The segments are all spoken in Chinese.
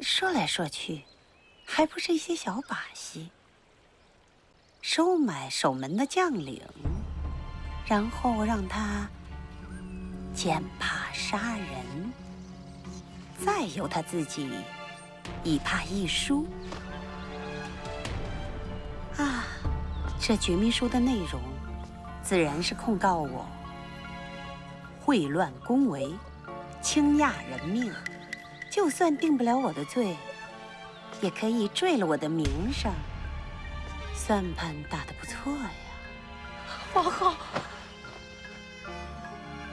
说来说去，还不是一些小把戏。收买守门的将领，然后让他践踏杀人，再由他自己以怕一输。啊，这绝密书的内容，自然是控告我秽乱宫闱，轻压人命。就算定不了我的罪，也可以坠了我的名声。算盘打得不错呀，王后。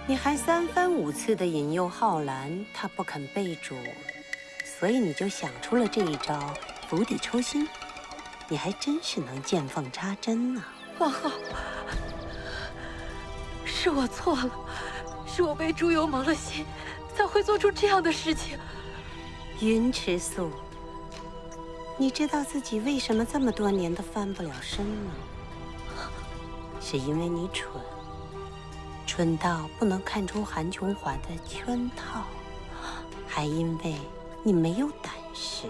你还三番五次的引诱浩然，他不肯背主，所以你就想出了这一招釜底抽薪。你还真是能见缝插针呢，王后。是我错了，是我被朱由蒙了心，才会做出这样的事情。云池素，你知道自己为什么这么多年都翻不了身吗？是因为你蠢，蠢到不能看出韩琼华的圈套，还因为你没有胆识。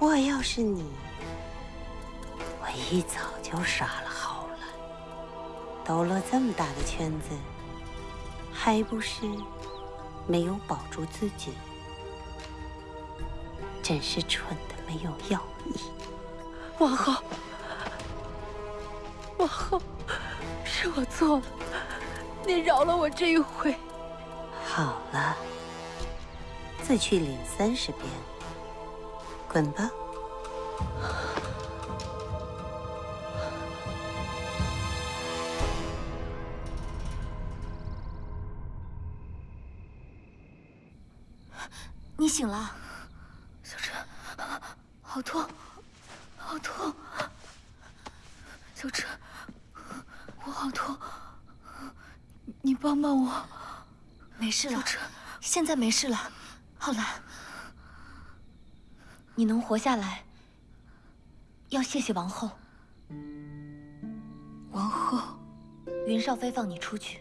我要是你，我一早就杀了浩然。兜了这么大的圈子，还不是没有保住自己？真是蠢的没有药医，王后，王后，是我错了，您饶了我这一回。好了，自去领三十鞭，滚吧。你醒了。好痛，好痛！小陈，我好痛，你帮帮我。没事了，小陈，现在没事了。浩然，你能活下来，要谢谢王后。王后，云少妃放你出去，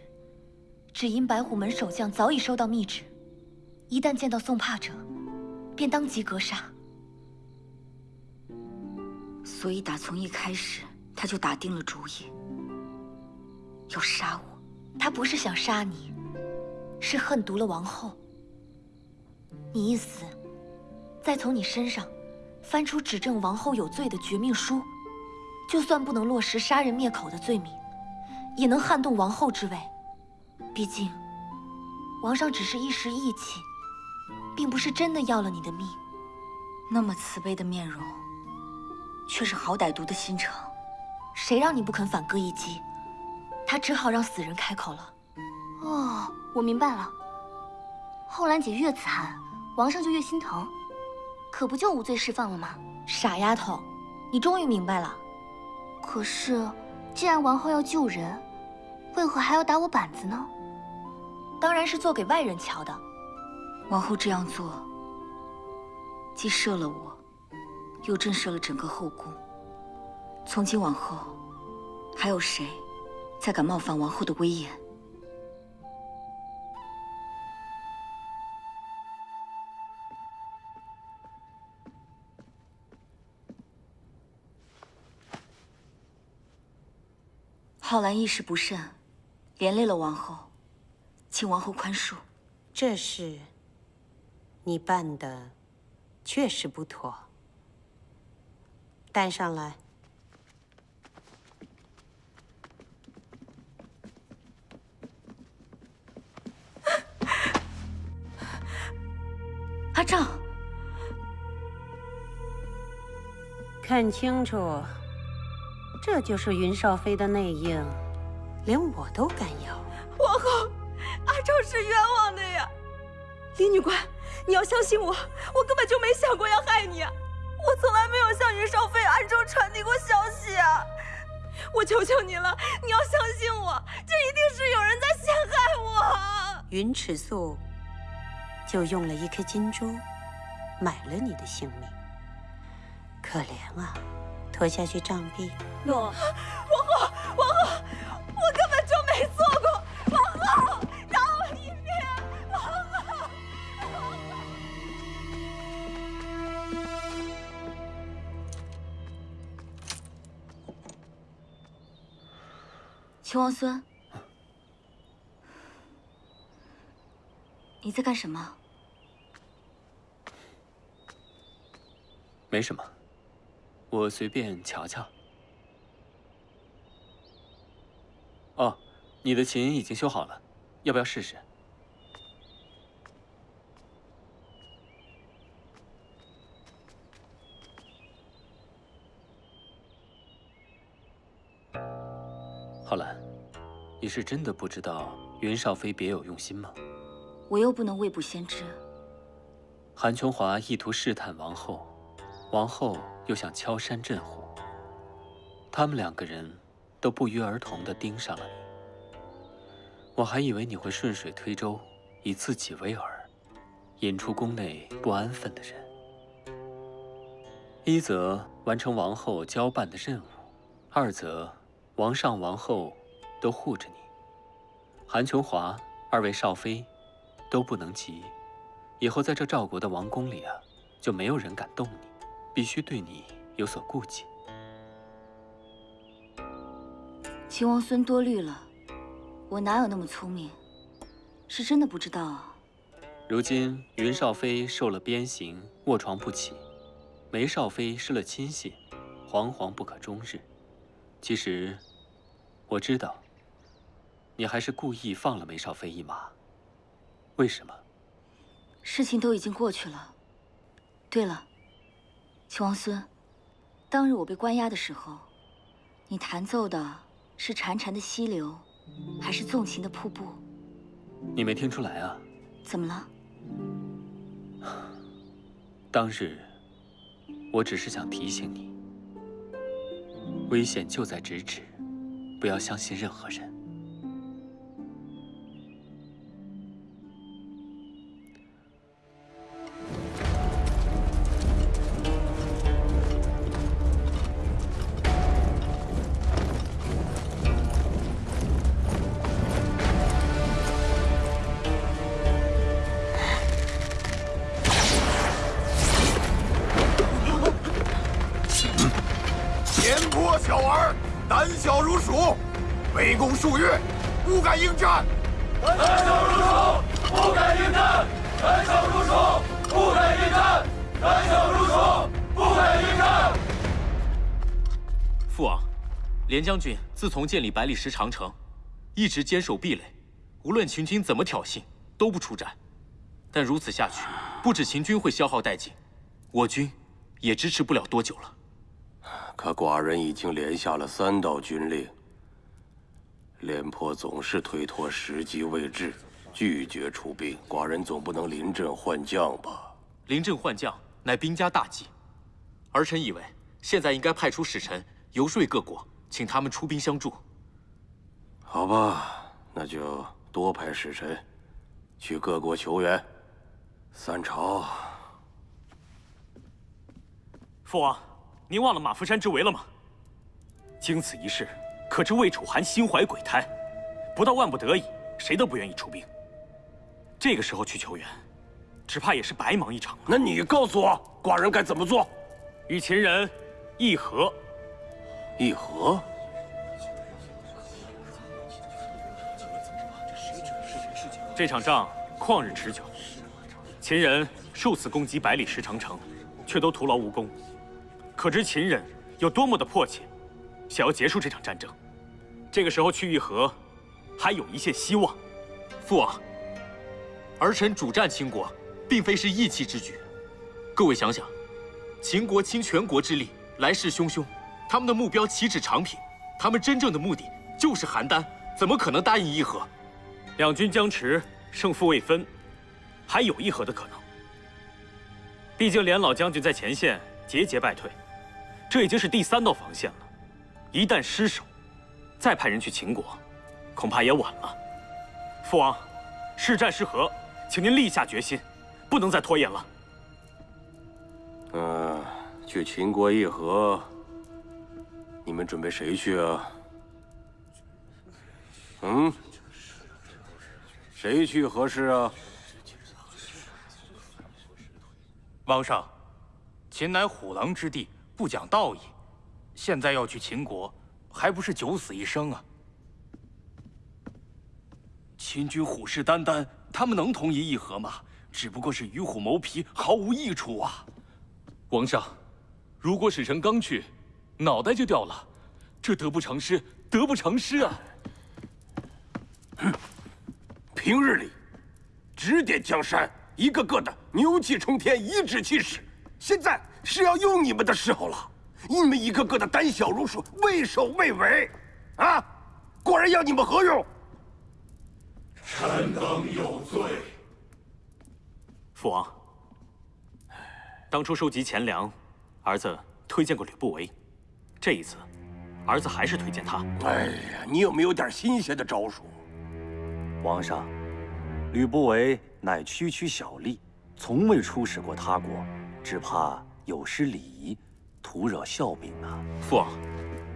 只因白虎门守将早已收到密旨，一旦见到送帕者，便当即格杀。所以，打从一开始，他就打定了主意要杀我。他不是想杀你，是恨毒了王后。你一死，再从你身上翻出指证王后有罪的绝命书，就算不能落实杀人灭口的罪名，也能撼动王后之位。毕竟，王上只是一时义气，并不是真的要了你的命。那么慈悲的面容。却是好歹毒的心肠，谁让你不肯反戈一击？他只好让死人开口了。哦，我明白了。后兰姐越惨，王上就越心疼，可不就无罪释放了吗？傻丫头，你终于明白了。可是，既然王后要救人，为何还要打我板子呢？当然是做给外人瞧的。王后这样做，既赦了我。又震慑了整个后宫。从今往后，还有谁再敢冒犯王后的威严？浩然一时不慎，连累了王后，请王后宽恕。这事你办的确实不妥。带上来，阿正，看清楚，这就是云少妃的内应，连我都敢要。皇后，阿丈是冤枉的呀！李女官，你要相信我，我根本就没想过要害你啊！我从来没有向云少妃暗中传递过消息啊！我求求你了，你要相信我，这一定是有人在陷害我。云尺素就用了一颗金珠，买了你的性命。可怜啊，拖下去杖毙。诺，王后，王后，秦王孙，你在干什么？没什么，我随便瞧瞧。哦，你的琴已经修好了，要不要试试？是真的不知道云少妃别有用心吗？我又不能未卜先知。韩琼华意图试探王后，王后又想敲山震虎。他们两个人都不约而同地盯上了你。我还以为你会顺水推舟，以自己为饵，引出宫内不安分的人。一则完成王后交办的任务，二则。王上、王后都护着你，韩琼华二位少妃都不能急。以后在这赵国的王宫里啊，就没有人敢动你，必须对你有所顾忌。秦王孙多虑了，我哪有那么聪明？是真的不知道啊。如今云少妃受了鞭刑，卧床不起；梅少妃失了亲信，惶惶不可终日。其实，我知道，你还是故意放了梅少飞一马。为什么？事情都已经过去了。对了，秦王孙，当日我被关押的时候，你弹奏的是潺潺的溪流，还是纵情的瀑布？你没听出来啊？怎么了？当日，我只是想提醒你。危险就在咫尺，不要相信任何人。将军自从建立百里石长城，一直坚守壁垒，无论秦军怎么挑衅，都不出战。但如此下去，不止秦军会消耗殆尽，我军也支持不了多久了。可寡人已经连下了三道军令。廉颇总是推脱时机未至，拒绝出兵。寡人总不能临阵换将吧？临阵换将乃兵家大忌，儿臣以为现在应该派出使臣游说各国，请他们出兵相助。好吧，那就多派使臣去各国求援。三朝，父王，您忘了马福山之围了吗？经此一事。可知魏楚寒心怀鬼胎，不到万不得已，谁都不愿意出兵。这个时候去求援，只怕也是白忙一场。那你告诉我，寡人该怎么做？与秦人议和。议和？这场仗旷日持久，秦人数次攻击百里石长城，却都徒劳无功。可知秦人有多么的迫切，想要结束这场战争。这个时候去议和，还有一线希望。父王，儿臣主战秦国，并非是义气之举。各位想想，秦国倾全国之力，来势汹汹，他们的目标岂止长平？他们真正的目的就是邯郸，怎么可能答应议和？两军僵持，胜负未分，还有议和的可能。毕竟连老将军在前线节节败退，这已经是第三道防线了。一旦失守，再派人去秦国，恐怕也晚了。父王，是战是和，请您立下决心，不能再拖延了。嗯，去秦国议和，你们准备谁去啊？嗯，谁去合适啊？王上，秦乃虎狼之地，不讲道义，现在要去秦国。还不是九死一生啊！秦军虎视眈眈，他们能同意议和吗？只不过是与虎谋皮，毫无益处啊！王上，如果使臣刚去，脑袋就掉了，这得不偿失，得不偿失啊！哼，平日里指点江山，一个个的牛气冲天，颐指气使，现在是要用你们的时候了。你们一个个的胆小如鼠，畏首畏尾，啊！果然要你们何用？臣等有罪。父王，当初收集钱粮，儿子推荐过吕不韦，这一次，儿子还是推荐他。哎呀，你有没有点新鲜的招数？皇上，吕不韦乃区区小吏，从未出使过他国，只怕有失礼仪，徒惹笑柄啊！父王，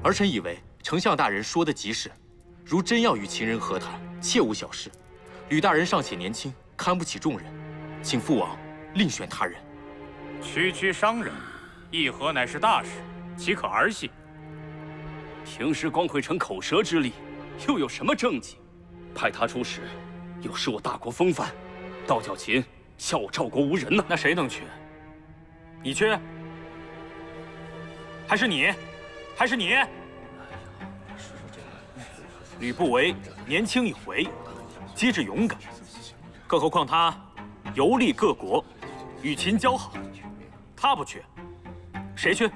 儿臣以为丞相大人说的极是，如真要与秦人和谈，切勿小事。吕大人尚且年轻，看不起众人。请父王另选他人。区区商人，议和乃是大事，岂可儿戏？平时光会逞口舌之力，又有什么政绩？派他出使，有失我大国风范，倒叫秦笑我赵国无人呢。那谁能去？你去？还是你？还是你？吕不韦年轻有为，机智勇敢，更何况他。游历各国，与秦交好，他不去，谁去？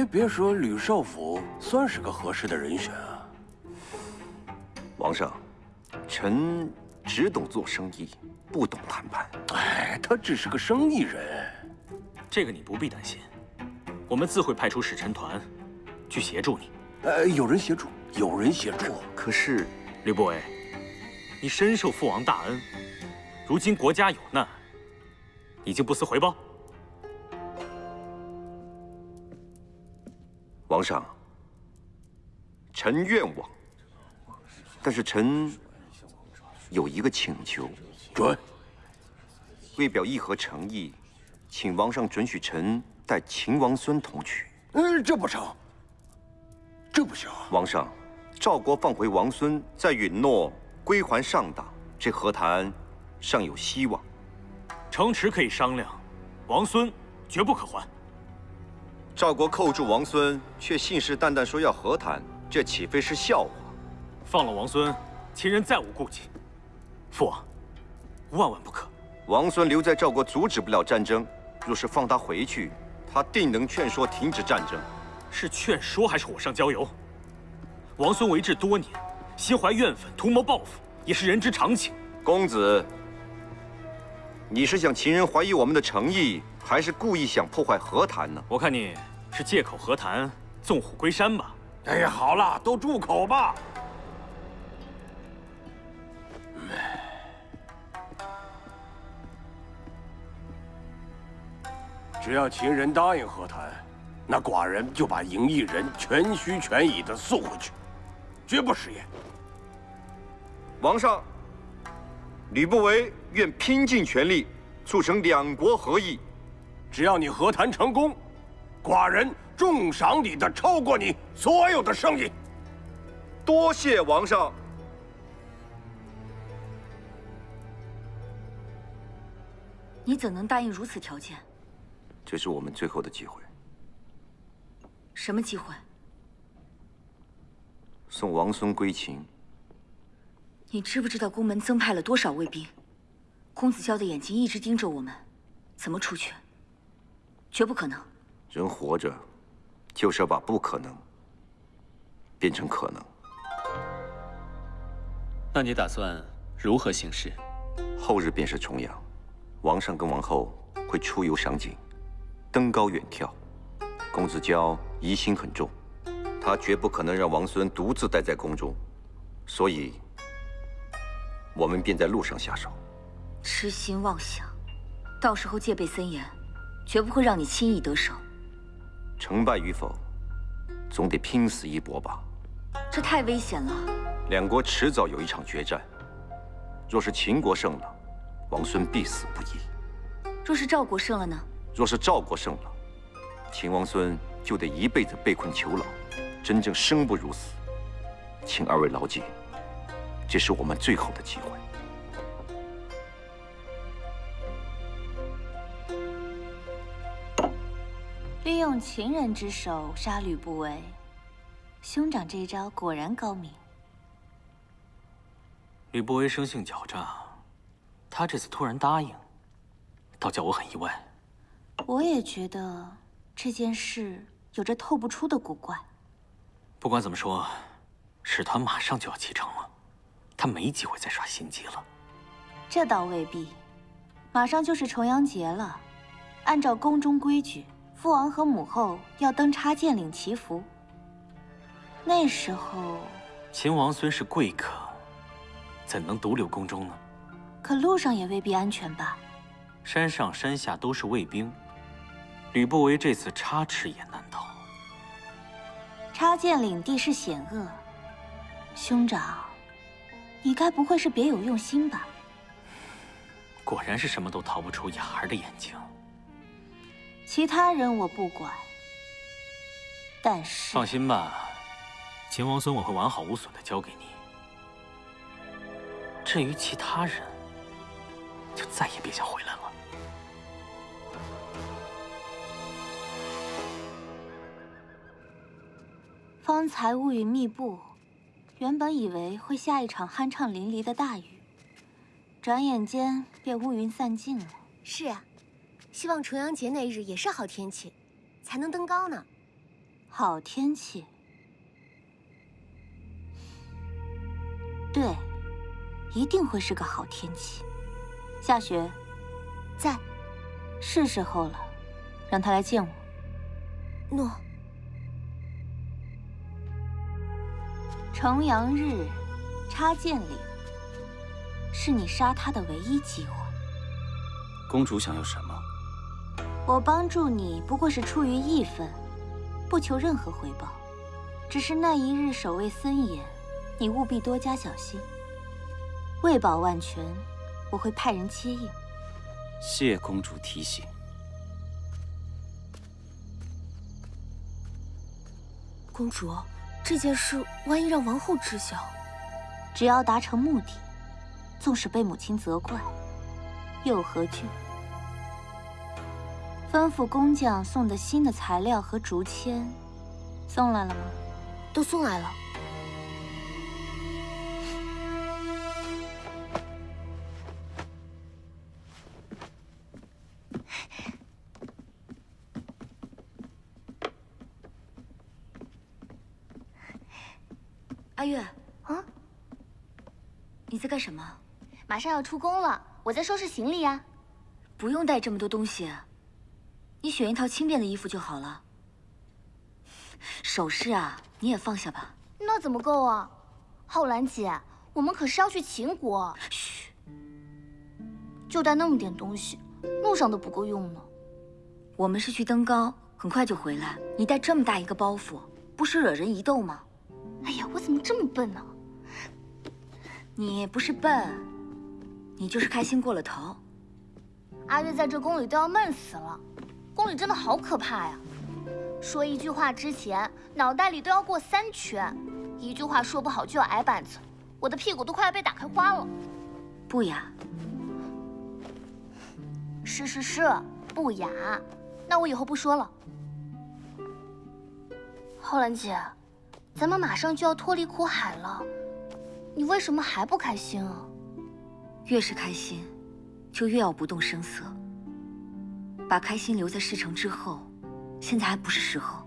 哎，别说吕少府算是个合适的人选啊。王上，臣只懂做生意，不懂谈判。哎，他只是个生意人。这个你不必担心，我们自会派出使臣团去协助你。呃，有人协助，有人协助。可是，吕不韦，你深受父王大恩，如今国家有难，你竟不思回报？皇上，臣愿往，但是臣有一个请求。准。为表议和诚意。请王上准许臣带秦王孙同去。嗯，这不成，这不行。王上，赵国放回王孙，再允诺归还上党，这和谈尚有希望。城池可以商量，王孙绝不可还。赵国扣住王孙，却信誓旦旦说要和谈，这岂非是笑话？放了王孙，秦人再无顾忌。父王，万万不可。王孙留在赵国，阻止不了战争。若是放他回去，他定能劝说停止战争。是劝说还是火上浇油？王孙为质多年，心怀怨愤，图谋报复，也是人之常情。公子，你是想秦人怀疑我们的诚意，还是故意想破坏和谈呢？我看你是借口和谈，纵虎归山吧。哎呀，好了，都住口吧。只要秦人答应和谈，那寡人就把赢异人全虚全矣的送回去，绝不食言。王上，吕不韦愿拼尽全力促成两国和议。只要你和谈成功，寡人重赏你的超过你所有的生意。多谢王上。你怎能答应如此条件？这是我们最后的机会。什么机会？送王孙归秦。你知不知道宫门增派了多少卫兵？公子娇的眼睛一直盯着我们，怎么出去？绝不可能。人活着，就是要把不可能变成可能。那你打算如何行事？后日便是重阳，王上跟王后会出游赏景。登高远眺，公子娇疑心很重，他绝不可能让王孙独自待在宫中，所以，我们便在路上下手。痴心妄想，到时候戒备森严，绝不会让你轻易得手。成败与否，总得拼死一搏吧。这太危险了。两国迟早有一场决战，若是秦国胜了，王孙必死不疑。若是赵国胜了呢？若是赵国胜了，秦王孙就得一辈子被困囚牢，真正生不如死。请二位牢记，这是我们最后的机会。利用情人之手杀吕不韦，兄长这一招果然高明。吕不韦生性狡诈，他这次突然答应，倒叫我很意外。我也觉得这件事有着透不出的古怪。不管怎么说，使团马上就要启程了，他没机会再耍心机了。这倒未必，马上就是重阳节了，按照宫中规矩。父王和母后要登插剑岭祈福。那时候，秦王孙是贵客，怎能独留宫中呢？可路上也未必安全吧？山上山下都是卫兵，吕不韦这次插翅也难逃。插剑岭地势险恶，兄长，你该不会是别有用心吧？果然是什么都逃不出雅儿的眼睛。其他人我不管，但是放心吧，秦王孙我会完好无损的交给你。至于其他人，就再也别想回来了。方才乌云密布，原本以为会下一场酣畅淋漓的大雨，转眼间便乌云散尽了。是啊。希望重阳节那日也是好天气，才能登高呢。好天气，对，一定会是个好天气。夏雪，在，是时候了，让他来见我。诺。重阳日，插剑岭，是你杀他的唯一机会。公主想要什么？我帮助你不过是出于义愤，不求任何回报。只是那一日守卫森严，你务必多加小心。为保万全，我会派人接应。谢公主提醒。公主，这件事万一让王后知晓，只要达成目的，纵使被母亲责怪，又何惧？吩咐工匠送的新的材料和竹签，送来了吗？都送来了。阿月，啊，你在干什么？马上要出宫了，我在收拾行李呀。不用带这么多东西。你选一套轻便的衣服就好了。首饰啊，你也放下吧。那怎么够啊？浩然姐，我们可是要去秦国。嘘，就带那么点东西，路上都不够用呢。我们是去登高，很快就回来。你带这么大一个包袱，不是惹人疑窦吗？哎呀，我怎么这么笨呢？你不是笨，你就是开心过了头。阿月在这宫里都要闷死了。宫里真的好可怕呀！说一句话之前，脑袋里都要过三圈，一句话说不好就要挨板子，我的屁股都快要被打开花了。不雅。是是是，不雅。那我以后不说了。浩然姐，咱们马上就要脱离苦海了，你为什么还不开心啊？越是开心，就越要不动声色。把开心留在事成之后，现在还不是时候。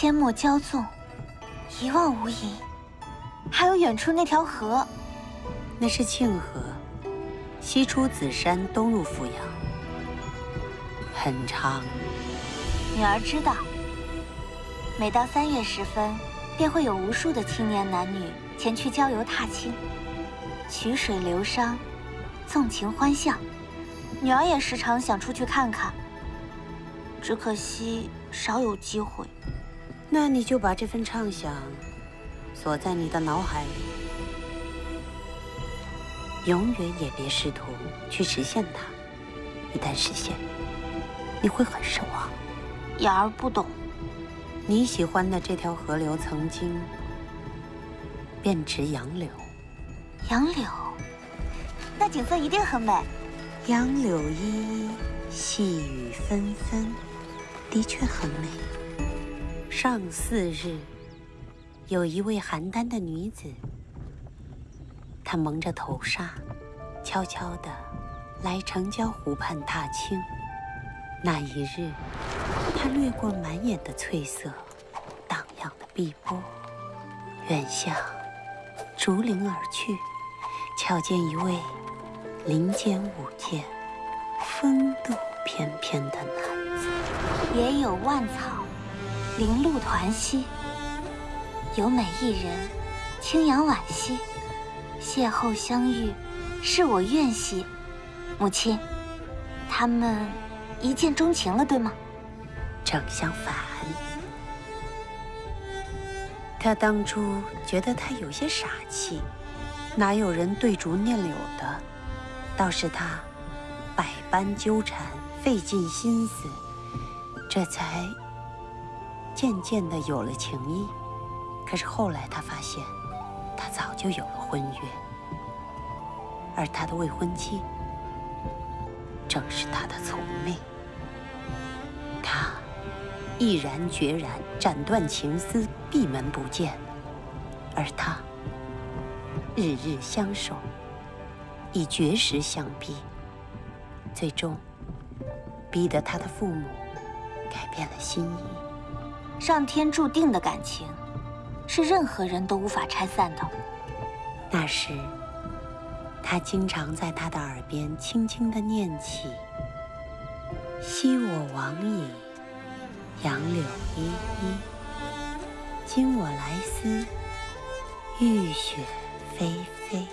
阡陌交纵，一望无垠，还有远处那条河，那是庆河，西出紫山，东入阜阳，很长。女儿知道，每到三月时分，便会有无数的青年男女前去郊游踏青，曲水流觞，纵情欢笑。女儿也时常想出去看看，只可惜少有机会。那你就把这份畅想锁在你的脑海里，永远也别试图去实现它。一旦实现，你会很失望。雅儿不懂，你喜欢的这条河流曾经便值杨柳。杨柳，那景色一定很美。杨柳依依，细雨纷纷，的确很美。上巳日，有一位邯郸的女子，她蒙着头纱，悄悄地来城郊湖畔踏青。那一日，她掠过满眼的翠色，荡漾的碧波，远向竹林而去，瞧见一位。林间舞剑、风度翩翩的男子，也有万草，零露团兮；有美一人，清扬婉兮。邂逅相遇，是我愿兮。母亲，他们一见钟情了，对吗？正相反，他当初觉得他有些傻气，哪有人对竹念柳的？倒是他，百般纠缠，费尽心思，这才渐渐的有了情谊。可是后来他发现，他早就有了婚约，而他的未婚妻正是他的从妹。他毅然决然斩断情丝，闭门不见，而他日日相守。以绝食相逼，最终逼得他的父母改变了心意。上天注定的感情，是任何人都无法拆散的。那时，他经常在他的耳边轻轻地念起：“昔我往矣，杨柳依依；今我来思，雨雪霏霏。”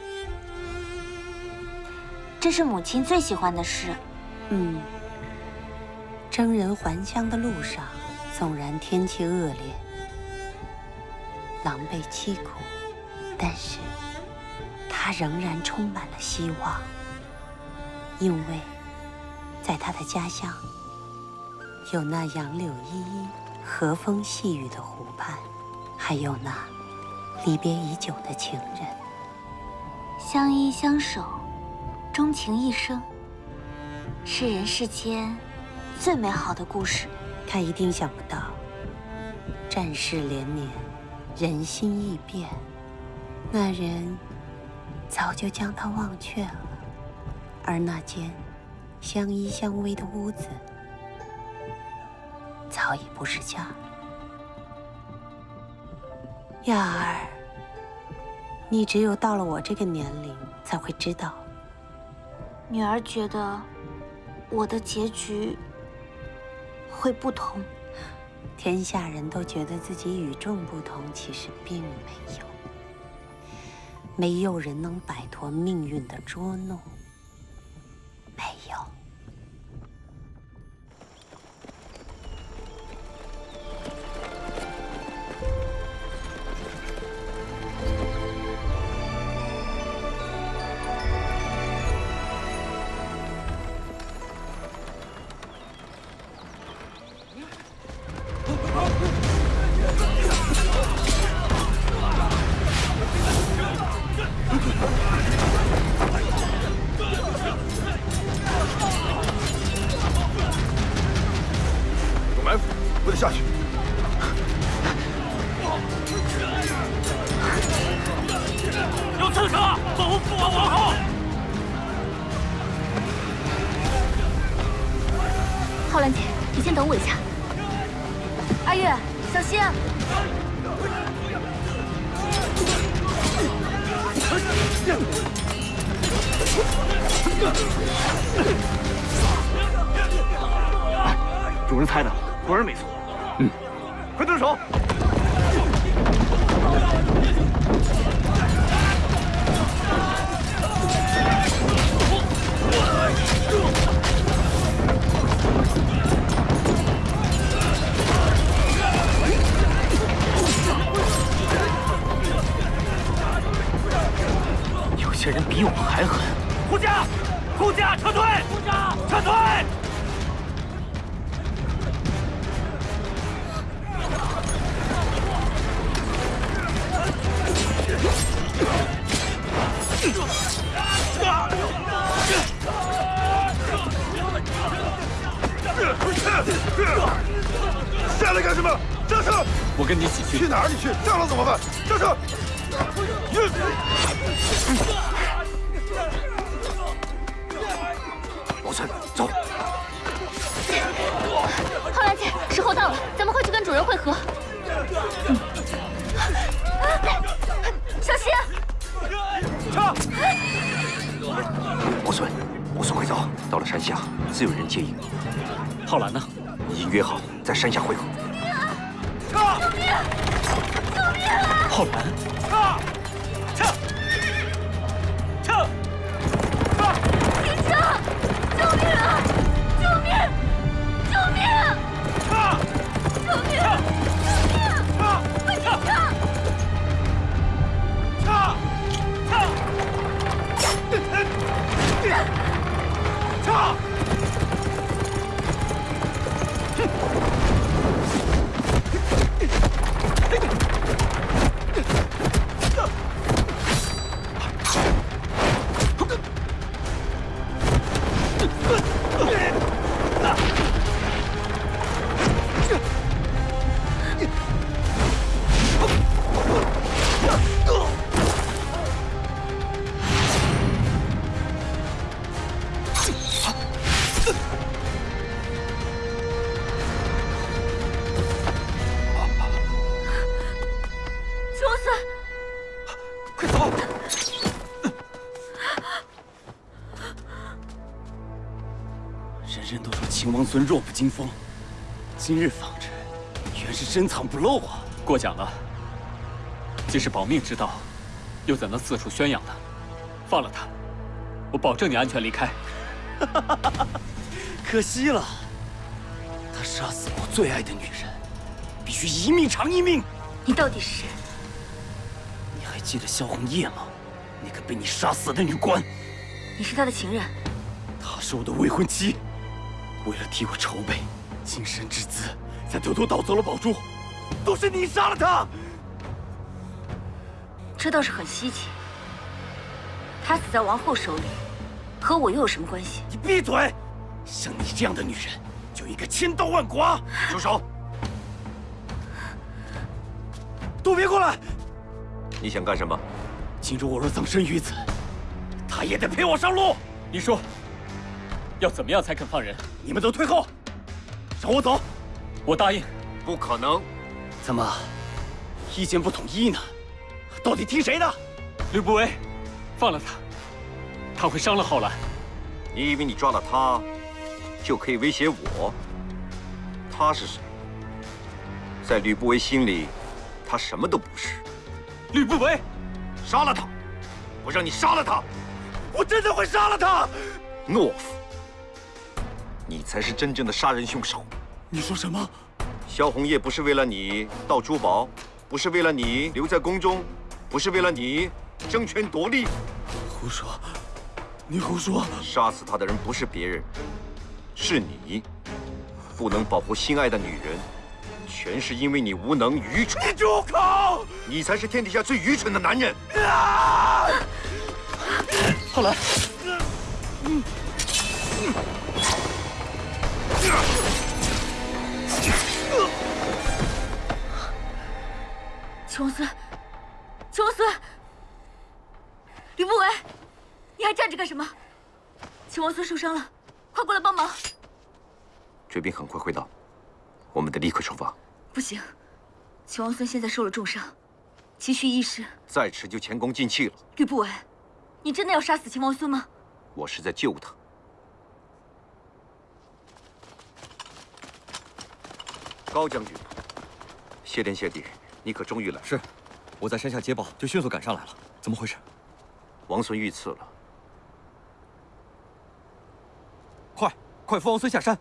这是母亲最喜欢的诗。嗯，征人还乡的路上，纵然天气恶劣、狼狈凄苦，但是他仍然充满了希望，因为在他的家乡，有那杨柳依依、和风细雨的湖畔，还有那离别已久的情人，相依相守。钟情一生，是人世间最美好的故事。他一定想不到，战事连绵，人心易变，那人早就将他忘却了，而那间相依相偎的屋子，早已不是家。亚儿，你只有到了我这个年龄，才会知道。女儿觉得，我的结局会不同。天下人都觉得自己与众不同，其实并没有。没有人能摆脱命运的捉弄。浩然姐，你先等我一下。阿月，小心！主人猜的果然没错。嗯，快动手！有些人比我们还狠。护驾，护驾，撤退！护驾，撤退！下来干什么？上车！我跟你一起去。去哪儿？你去？上了怎么办？上车！王孙，走。浩然姐，时候到了，咱们快去跟主人会合。小心！王孙，王孙，快走！到了山下，自有人接应。浩然呢？已经约好在山下会合。撤！救命！救命啊！浩然，撤！撤！撤！撤，停车，救命啊！人人都说秦王孙弱不禁风，今日方知，原是深藏不露啊！过奖了。既是保命之道，又怎能四处宣扬呢？放了他，我保证你安全离开。可惜了，他杀死我最爱的女人，必须一命偿一命。你到底是谁？你还记得萧红叶吗？那个被你杀死的女官。你是他的情人。她是我的未婚妻，为了替我筹备晋升之资，才偷偷盗走了宝珠，都是你杀了他。这倒是很稀奇。他死在王后手里，和我又有什么关系？你闭嘴！像你这样的女人，就应该千刀万剐。住手！都别过来！你想干什么？今日我若葬身于此，他也得陪我上路。你说，要怎么样才肯放人？你们都退后，让我走。我答应。不可能。怎么，意见不统一呢？到底听谁的？吕不韦，放了他，他会伤了浩然。你以为你抓了他，就可以威胁我？他是谁？在吕不韦心里，他什么都不是。吕不韦，杀了他！我让你杀了他！我真的会杀了他！懦夫！你才是真正的杀人凶手！你说什么？萧红叶不是为了你盗珠宝，不是为了你留在宫中，不是为了你争权夺利。胡说！你胡说！杀死他的人不是别人，是你。不能保护心爱的女人，全是因为你无能愚蠢。你住口！你才是天底下最愚蠢的男人。啊！浩然，秦王孙，秦王孙，吕不韦，你还站着干什么？秦王孙受伤了，快过来帮忙！追兵很快会到，我们得立刻出发。不行，秦王孙现在受了重伤，急需医师。再迟就前功尽弃了。吕不韦，你真的要杀死秦王孙吗？我是在救他。高将军，谢天谢地，你可终于来了。是，我在山下接报，就迅速赶上来了。怎么回事？王孙遇刺了。快，快扶王孙下山！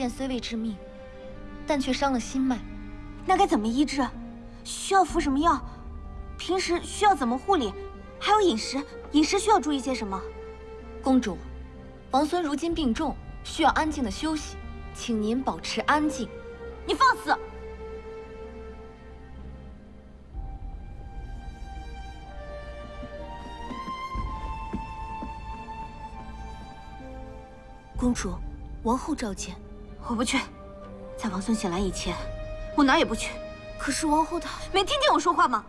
剑虽未致命，但却伤了心脉，那该怎么医治？需要服什么药？平时需要怎么护理？还有饮食，饮食需要注意些什么？公主，王孙如今病重，需要安静的休息，请您保持安静。你放肆！公主，王后召见。我不去，在王孙醒来以前，我哪儿也不去。可是王后她没听见我说话吗？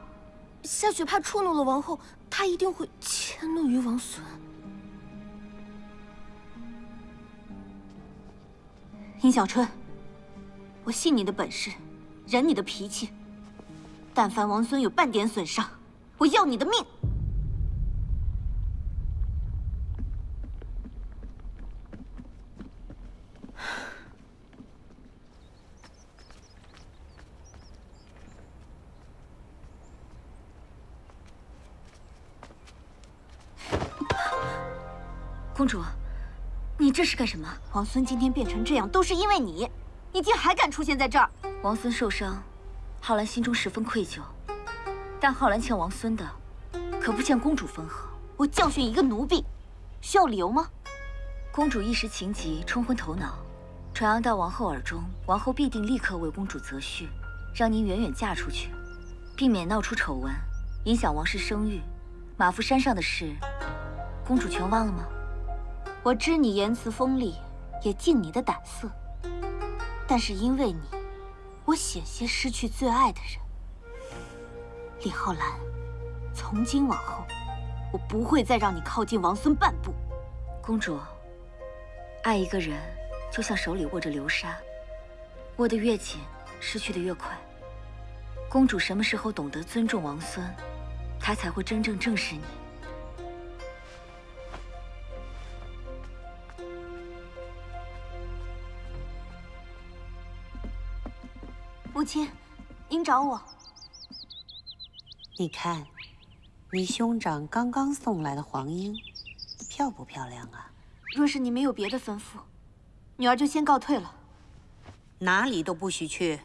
夏雪怕触怒了王后，她一定会迁怒于王孙。殷小春，我信你的本事，忍你的脾气。但凡王孙有半点损伤，我要你的命！是干什么？王孙今天变成这样，都是因为你。你竟还敢出现在这儿！王孙受伤，浩然心中十分愧疚。但浩然欠王孙的，可不欠公主分毫。我教训一个奴婢，需要理由吗？公主一时情急，冲昏头脑，传扬到王后耳中，王后必定立刻为公主择婿，让您远远嫁出去，避免闹出丑闻，影响王室声誉。马夫山上的事，公主全忘了吗？我知你言辞锋利，也敬你的胆色。但是因为你，我险些失去最爱的人。李浩然，从今往后，我不会再让你靠近王孙半步。公主，爱一个人就像手里握着流沙，握得越紧，失去的越快。公主什么时候懂得尊重王孙，他才会真正正视你。母亲，您找我。你看，你兄长刚刚送来的黄莺，漂不漂亮啊？若是你没有别的吩咐，女儿就先告退了。哪里都不许去。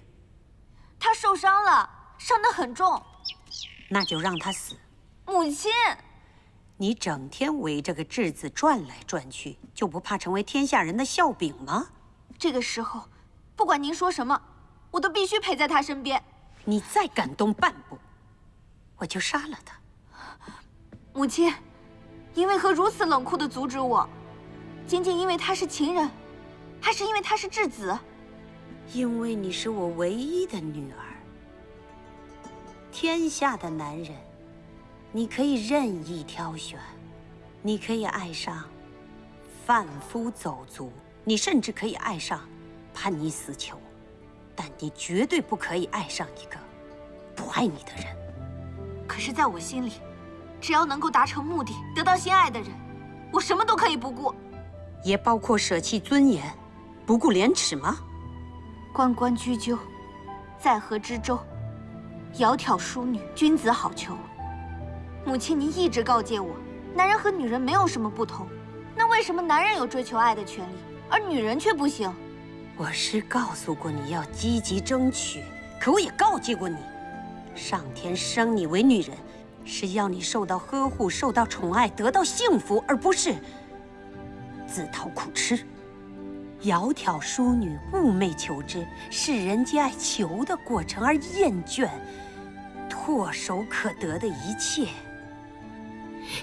他受伤了，伤得很重。那就让他死。母亲，你整天围着个质子转来转去，就不怕成为天下人的笑柄吗？这个时候，不管您说什么。我都必须陪在他身边。你再敢动半步，我就杀了他。母亲，您为何如此冷酷的阻止我？仅仅因为他是情人，还是因为他是质子？因为你是我唯一的女儿。天下的男人，你可以任意挑选，你可以爱上贩夫走卒，你甚至可以爱上叛逆死囚。但你绝对不可以爱上一个不爱你的人。可是，在我心里，只要能够达成目的，得到心爱的人，我什么都可以不顾，也包括舍弃尊严，不顾廉耻吗？关关雎鸠，在河之洲。窈窕淑女，君子好逑。母亲，您一直告诫我，男人和女人没有什么不同，那为什么男人有追求爱的权利，而女人却不行。我是告诉过你要积极争取，可我也告诫过你，上天生你为女人，是要你受到呵护、受到宠爱、得到幸福，而不是自讨苦吃。窈窕淑女，寤寐求之，是人皆爱求的过程，而厌倦唾手可得的一切。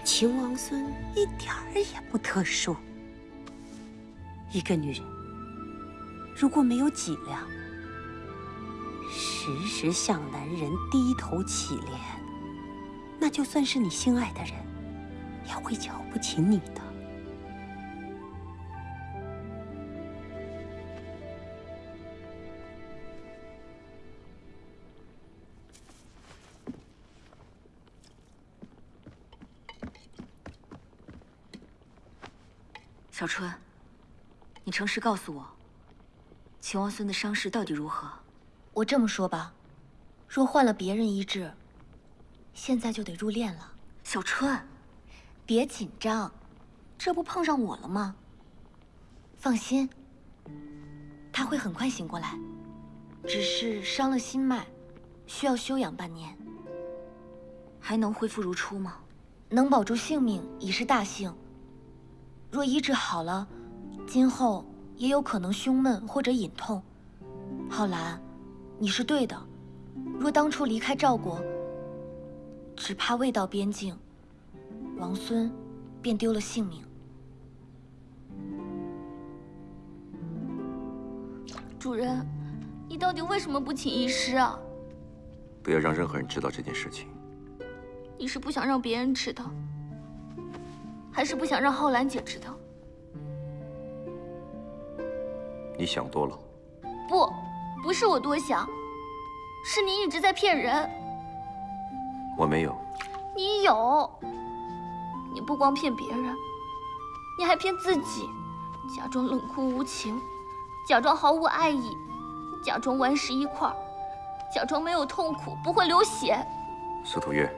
秦王孙一点儿也不特殊。一个女人如果没有脊梁，时时向男人低头乞怜，那就算是你心爱的人，也会瞧不起你的。小春，你诚实告诉我，秦王孙的伤势到底如何？我这么说吧，若换了别人医治，现在就得入殓了。小春，别紧张，这不碰上我了吗？放心，他会很快醒过来，只是伤了心脉，需要休养半年。还能恢复如初吗？能保住性命已是大幸。若医治好了，今后也有可能胸闷或者隐痛。浩然，你是对的。若当初离开赵国，只怕未到边境，王孙便丢了性命。主人，你到底为什么不请医师啊？不要让任何人知道这件事情。你是不想让别人知道？还是不想让浩兰姐知道？你想多了。不，不是我多想，是你一直在骗人。我没有。你有。你不光骗别人，你还骗自己，假装冷酷无情，假装毫无爱意，假装顽石一块，假装没有痛苦，不会流血。司徒月。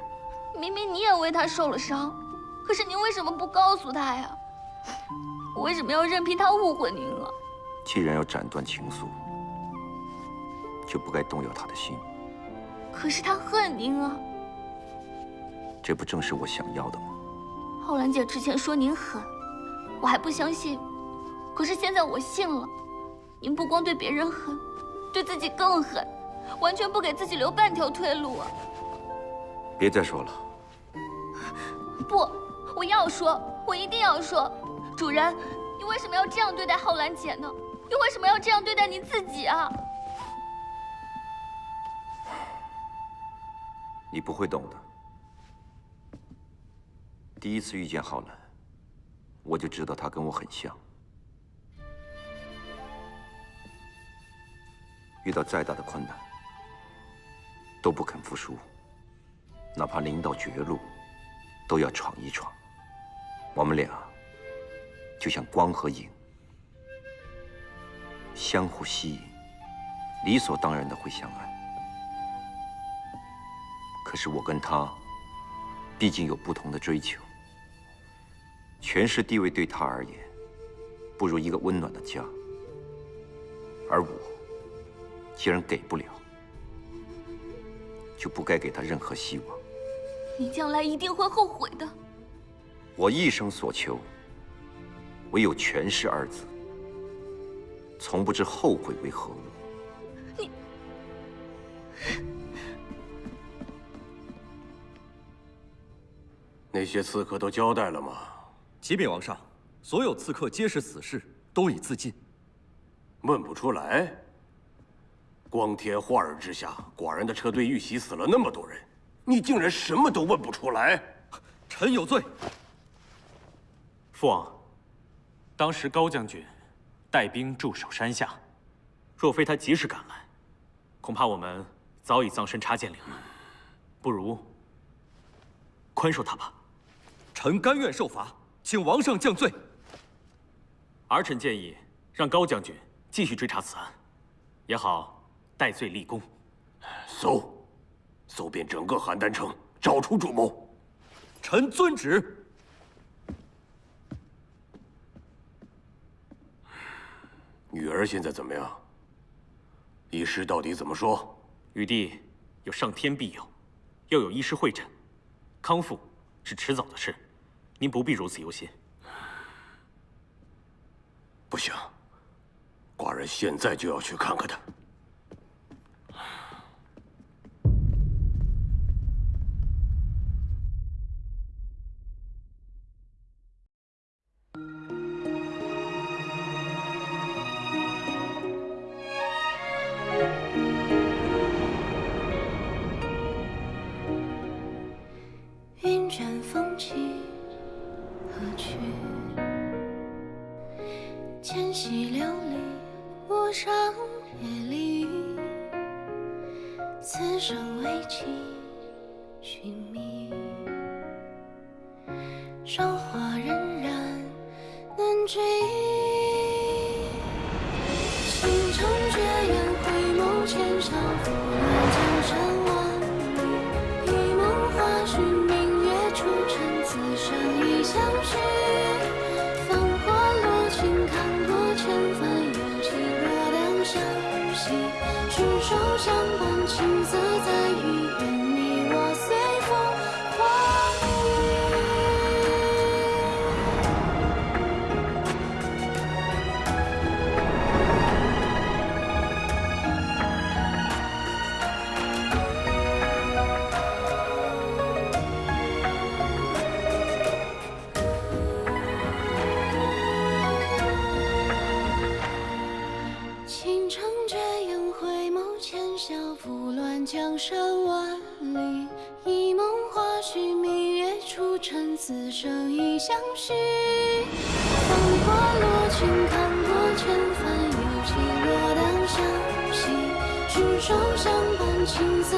明明你也为他受了伤。可是您为什么不告诉他呀？我为什么要任凭他误会您啊？既然要斩断情愫，就不该动摇他的心。可是他恨您啊！这不正是我想要的吗？浩兰姐之前说您狠，我还不相信。可是现在我信了。您不光对别人狠，对自己更狠，完全不给自己留半条退路啊！别再说了。不。我要说，我一定要说，主人，你为什么要这样对待浩兰姐呢？你为什么要这样对待您自己啊？你不会懂的。第一次遇见浩南，我就知道他跟我很像。遇到再大的困难，都不肯服输，哪怕临到绝路，都要闯一闯。我们俩就像光和影，相互吸引，理所当然的会相爱。可是我跟他，毕竟有不同的追求。权势地位对他而言，不如一个温暖的家。而我，既然给不了，就不该给他任何希望。你将来一定会后悔的。我一生所求，唯有权势二字，从不知后悔为何物。你，那些刺客都交代了吗？启禀王上，所有刺客皆是死士，都已自尽。问不出来。光天化日之下，寡人的车队遇袭，死了那么多人，你竟然什么都问不出来？臣有罪。父王，当时高将军带兵驻守山下，若非他及时赶来，恐怕我们早已葬身插剑岭了。不如宽恕他吧。臣甘愿受罚，请王上降罪。儿臣建议让高将军继续追查此案，也好戴罪立功。搜，搜遍整个邯郸城，找出主谋。臣遵旨。女儿现在怎么样？医师到底怎么说？玉帝有上天庇佑，又有医师会诊，康复是迟早的事，您不必如此忧心。不行，寡人现在就要去看看他。手相伴，青涩此生已相许。风过落尽，看过千帆，有情若两相惜。执手相伴，青涩